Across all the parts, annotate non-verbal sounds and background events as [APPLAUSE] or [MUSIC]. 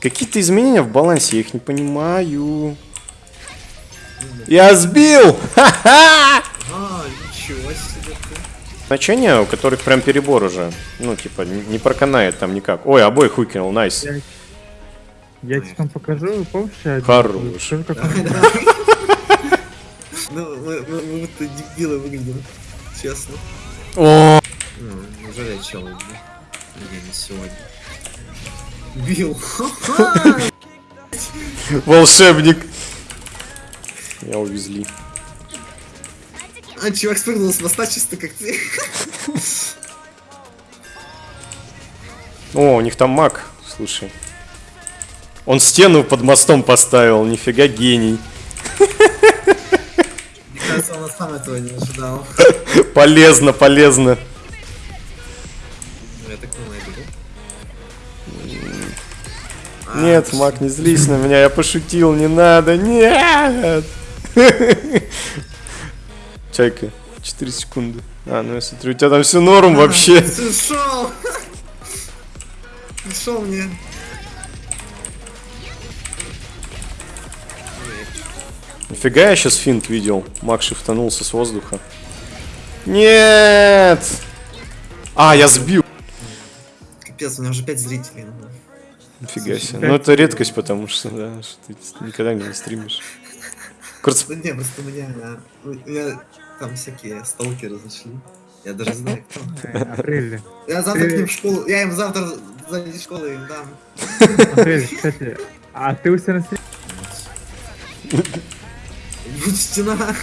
Какие-то изменения в балансе, я их не понимаю. Я сбил! Ха-ха! А, ничего себе ты. Значения, у которых прям перебор уже. Ну, типа, не проканает там никак. Ой, обоих выкинул, найс. Я, я тебе там покажу, помнишь? Хорош. Ну, мы, будто дебилы выглядим. Честно. О, Ну, неужели я чел? Сегодня. Бил. [LAUGHS] волшебник. Я увезли. А, чувак спрыгнул с моста чисто как ты. О, у них там маг, слушай. Он стену под мостом поставил, нифига гений. Мне кажется, он сам этого не ожидал. [LAUGHS] Полезно, полезно. Нет, маг, не злись на меня, я пошутил, не надо, нет! [LAUGHS] Чайка, 4 секунды. А, ну я смотрю, у тебя там все норм вообще. [LAUGHS] Ты ушел! Ушел [LAUGHS] мне. Нифига я сейчас финт видел. Маг шифтанулся с воздуха. Нет! А, я сбил. Капец, у меня уже 5 зрителей. Ну. Нифига себе. Ну это редкость, потому что, да, что ты никогда не стримишь. Кажется, Да не, просто у меня, а, у меня там всякие сталкеры зашли. Я даже знаю, кто. [LAUGHS] Апрель. Я завтра к ним в школу, я им завтра за школы им дам. Апрель, кстати. А ты у себя на стриме? Стена.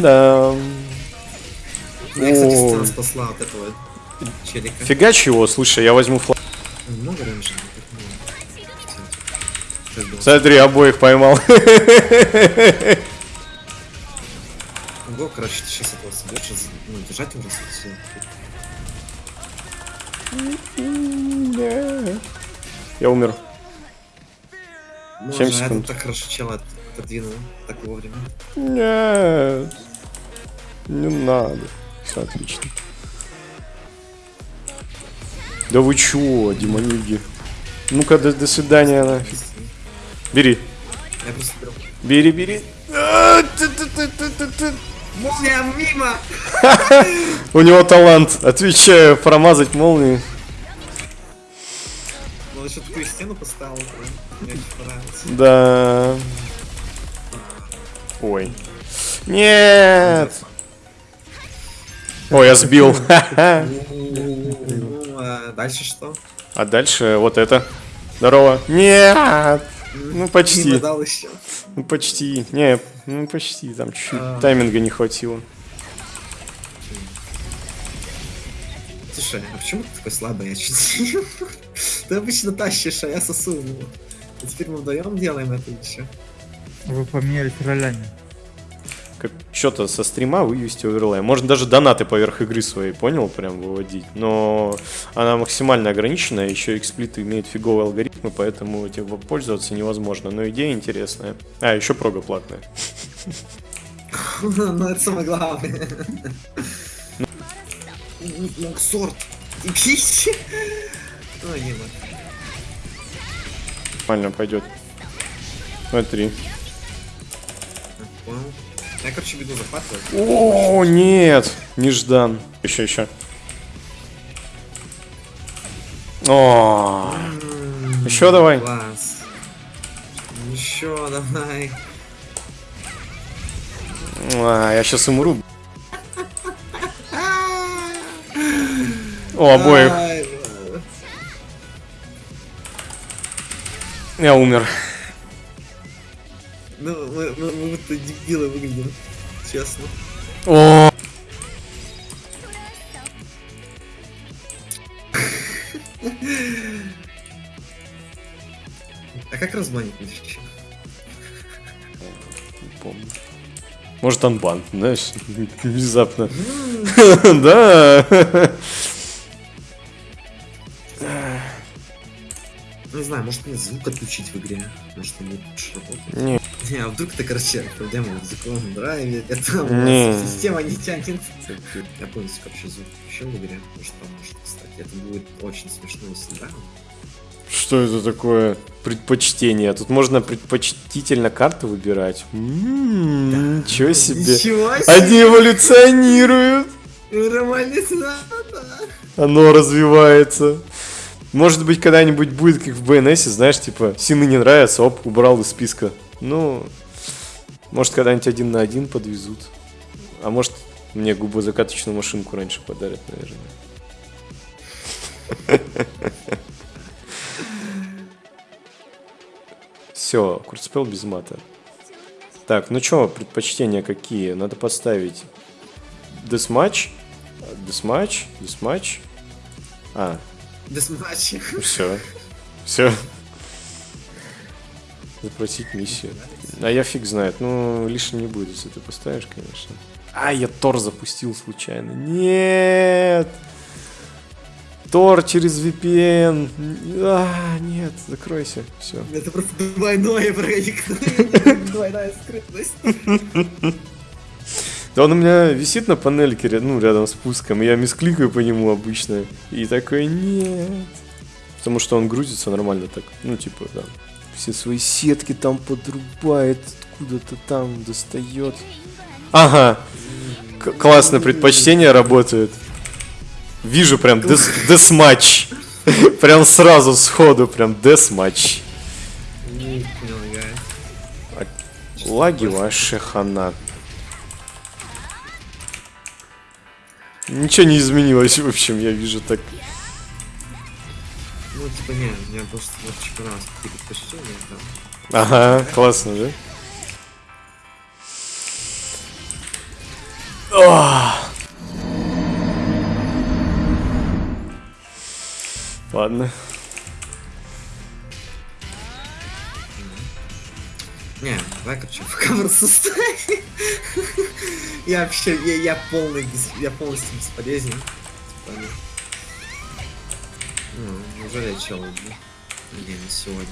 да. Я, кстати, стена спасла от этого челика. Фигач его, слушай, я возьму флаг. Много раньше? так много. Было? Смотри, обоих поймал. Ого, короче, ты сейчас этого соберешь, ну, держать его раз все. Я умер. Можно, Семь а этот секунд. так хорошо чела от- отодвинул, так вовремя. Нет. Не надо. Все отлично. Да вы чё, демониги? Ну-ка, до, до свидания, нафиг. Бери. Бери, бери. Молния мимо! У него талант, отвечаю, промазать молнию. Ну, еще такую стену поставил, мне очень понравилось. Да. Ой. Нет. Ой, я сбил. [LAUGHS] А дальше что? А дальше вот это. Здорово. Нет. Ну почти. дал еще. Ну почти. Не, ну почти. Там чуть-чуть А. тайминга не хватило. Слушай, а почему ты такой слабый? Я чуть [LAUGHS] Ты обычно тащишь, а я сосу. Ну. А теперь мы вдвоем делаем это еще. Вы поменялись ролями. Как что-то со стрима вывести оверлей. Можно даже донаты поверх игры своей, понял, прям выводить. Но она максимально ограничена, еще эксплиты имеют фиговые алгоритмы, поэтому этим пользоваться невозможно. Но идея интересная. А, еще прога платная. [LAUGHS] Ну, это самое главное. Ну, сорт. И пищи. Ой, не надо. Нормально пойдет. Смотри. Понял. Я, короче, беду захватывать. О, нет! Неждан. Еще, еще. О, Еще давай. Класс. Еще давай. А, я сейчас умру. О, обоих. Я умер. Ну, мы, мы, мы будто дебилы выглядим. Честно. О, А как разманить еще? не помню. Может, анбан, знаешь, [LAUGHS] внезапно. [LAUGHS] Да. Не знаю, может мне звук отключить в игре? Может он будет лучше работать? Не, Не, а вдруг ты, короче, проблема в языковом драйве, [LAUGHS] это вас система не тянет. Я полностью, короче, звук включил в игре, может поможет, кстати. Это будет очень смешно, если да. Что это такое? Предпочтение. Тут можно предпочтительно карты выбирать. М, Ничего себе. Ничего себе! Они эволюционируют. Да, да. Оно развивается. Может быть, когда-нибудь будет, как в БНС, знаешь, типа, сины не нравятся, оп, убрал из списка. Ну, может, когда-нибудь один на один подвезут. А может, мне губозакаточную машинку раньше подарят, наверное. Все, курспел без мата. Так, ну чё, предпочтения какие? Надо поставить deathmatch, deathmatch, deathmatch. А, Deathmatch. все. Все. Запросить миссию. А я фиг знает. Ну, лишним не будет, если ты поставишь, конечно. А, я Тор запустил случайно. Нет! Тор через VPN. А, нет, закройся. Все. Это просто двойное проникновение, двойная скрытность. Да он у меня висит на панельке, ну, рядом с пуском, и я мискликаю по нему обычно. И такой, нет. Потому что он грузится нормально так. Ну, типа, да. Все свои сетки там подрубает, откуда-то там достает. Ага. К- классно, предпочтение работает. Вижу прям дес, десматч. [LAUGHS] Прям сразу сходу, прям десматч. Лаги вообще хана. Ничего не изменилось, в общем, я вижу так. Ну, типа, не, у меня просто вот типа раз какие предпочтения, да. Ага, классно, да? Ладно. Не, давай, короче, в составе. Я вообще, я, я полный, я полностью бесполезен. Типа, ну. Не, не сегодня.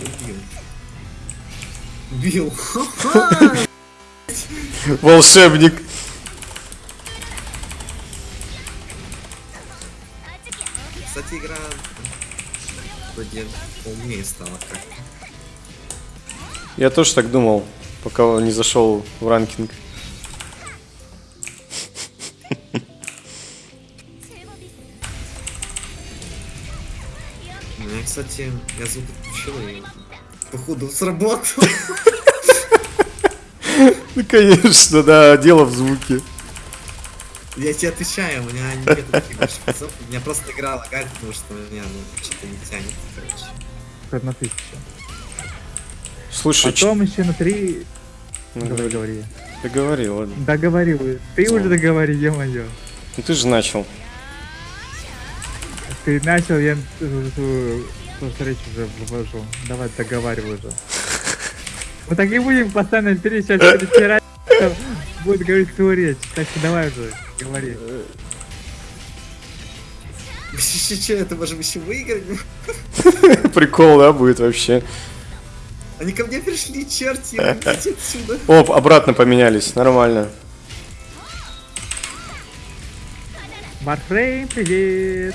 Убил. Убил. [LAUGHS] Волшебник. Кстати, игра вроде поумнее стала как Я тоже так думал, пока не зашел в ранкинг. Кстати, я звук отключил и походу сработал. Ну, конечно, да, дело в звуке. Я тебе отвечаю, у меня нет таких призов. У меня просто игра лагает, потому что у меня ну, что-то не тянет, короче. Одна тысяча. Слушай, ч- Потом еще на три... ну, Говори, говори. говори. Ты говори, ладно. Договорил. Ты Ну. уже договори, ё-моё. Ну ты же начал. Ты начал, я свою свою речь уже вывожу. Давай договаривай уже. Мы так и будем постоянно пересечь, перетирать. Будет говорить свою речь. Так что давай уже, говори. Че, это можем еще выиграть? [LAUGHS] Прикол, да, будет вообще. Они ко мне пришли, черти, [LAUGHS] отсюда. Оп, обратно поменялись, нормально. Варфрейм, привет!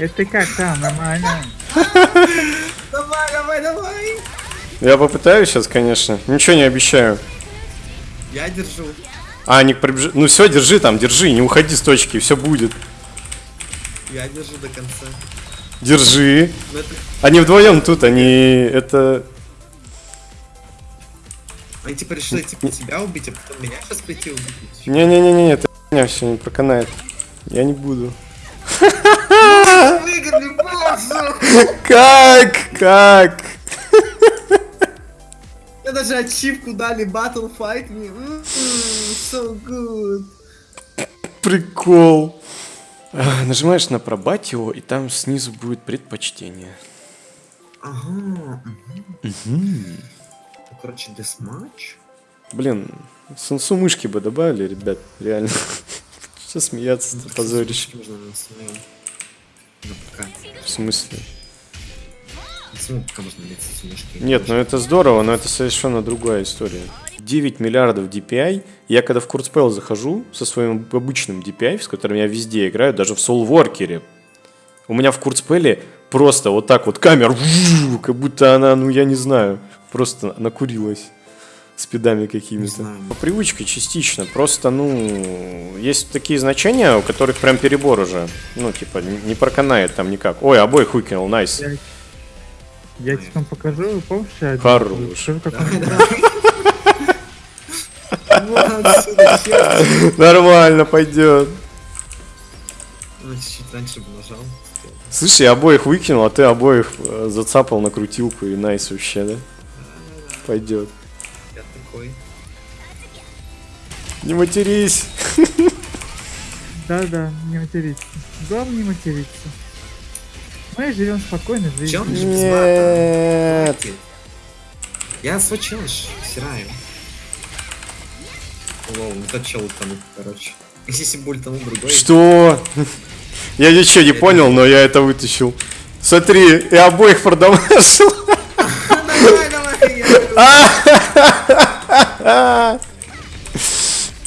Это ты как там, нормально? [LAUGHS] Давай, давай, давай. Я попытаюсь сейчас, конечно. Ничего не обещаю. Я держу. А, Ник пробежит. Ну все, держи там, держи, не уходи с точки, все будет. Я держу до конца. Держи. Это... Они вдвоем тут, они это. Они типа решили типа тебя убить, а потом меня сейчас прийти убить. Не-не-не-не, это меня все не проканает. Я не буду. Боже! Как? Как? Мне даже ачивку дали Battle Fight. М, So good. Прикол. А, Нажимаешь на пробатио, и там снизу будет предпочтение. Ага. Ну, Короче, десматч. Блин, сенсу мышки бы добавили, ребят, реально. [LAUGHS] Что смеяться-то, позорище. Можно на своем. На ПК. В смысле? Мышки? Нет, ну это здорово, но это совершенно другая история. 9 миллиардов DPI. Я когда в Курцпел захожу со своим обычным DPI, с которым я везде играю, даже в Soulworker, у меня в Курцпеле просто вот так вот камера, как будто она, ну я не знаю, просто накурилась спидами какими-то. По привычке частично. Просто, ну, есть такие значения, у которых прям перебор уже. Ну, типа, не проканает там никак. Ой, обоих выкинул, найс. Я, я тебе там покажу, помнишь, я один Хорош. [LAUGHS] Нормально, пойдет. Ну, чуть-чуть раньше бы нажал. Слушай, я обоих выкинул, а ты обоих э, зацапал на крутилку и найс вообще, да? Пойдет. Такой. Не матерись. Да-да, не материться. Главное не материться. Мы живем спокойно, жизнь. Чем? Нет. Хватит. Я свой челлендж стираю. Лол, ну тот чел утонул, короче. [LAUGHS] Если бы ультанул другой. Что? Я ничего не понял, но я это вытащил. Смотри, я обоих продамажил. [LAUGHS] Давай, давай, я [LAUGHS]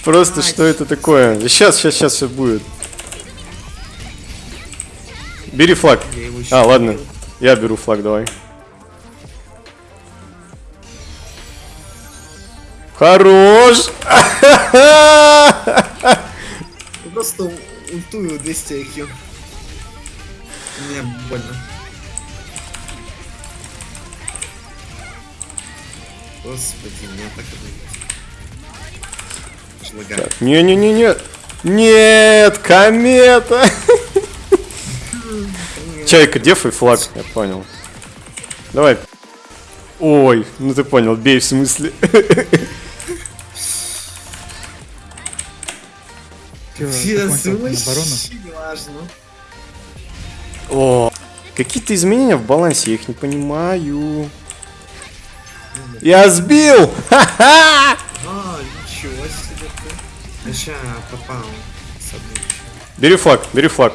Просто что это такое? Сейчас, сейчас, сейчас все будет. Бери флаг. А, ладно. Я беру флаг, давай. Хорош! Просто ультую 200 IQ. Мне больно. Господи, меня так это... Аж лагает. Не-не-не-не. Нет, комета. [LAUGHS] Чайка, дефай флаг, я понял. Давай. Ой, ну ты понял, бей в смысле. [LAUGHS] О, какие-то изменения в балансе, я их не понимаю. Я сбил! [LAUGHS] Ха-ха! Ща попал. Бери флаг, бери флаг.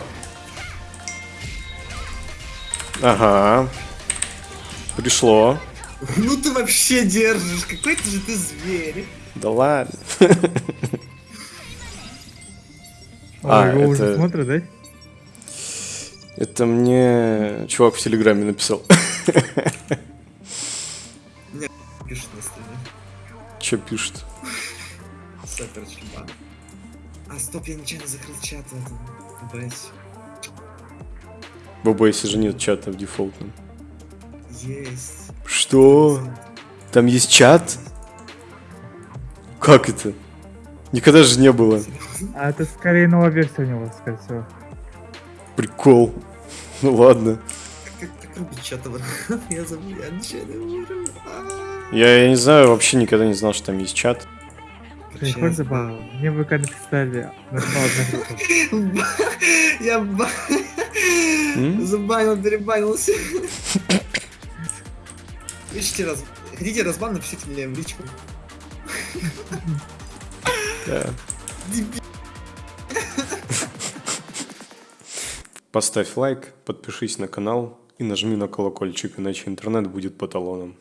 Ага. Пришло. [LAUGHS] Ну ты вообще держишь, какой ты же ты зверь. Да ладно. [LAUGHS] А, его уже это- смотрят, да? Это мне чувак в Телеграме написал. Пишет на стриме. Че пишет? [LAUGHS] Супер чумба. А, стоп, я нечаянно закрыл чат в этом. В OBS же нет чата в дефолтном. Есть. Что? Там есть чат? Как это? Никогда же не было. А это скорее новая версия у него, скорее всего. Прикол. Ну ладно. Как рубить [LAUGHS] забыл, Я, я не знаю, вообще никогда не знал, что там есть чат. Хочешь забаву? Мне в ВК написали, нашла одна группа. Я забанил, перебанился. Пишите раз... Хотите разбан, напишите мне в личку. Поставь лайк, подпишись на канал и нажми на колокольчик, иначе интернет будет по талонам.